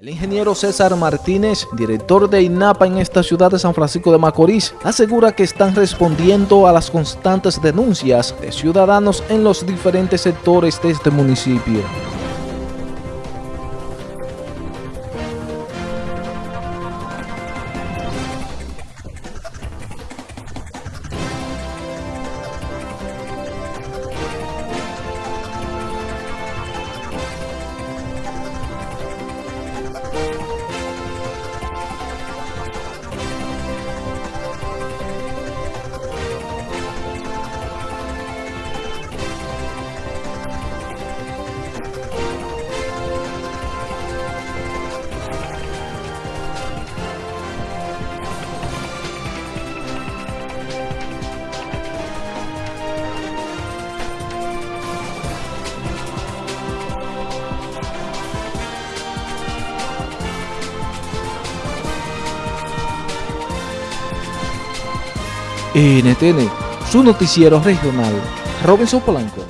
El ingeniero César Martínez, director de INAPA en esta ciudad de San Francisco de Macorís, asegura que están respondiendo a las constantes denuncias de ciudadanos en los diferentes sectores de este municipio. NTN, su noticiero regional, Robinson Polanco.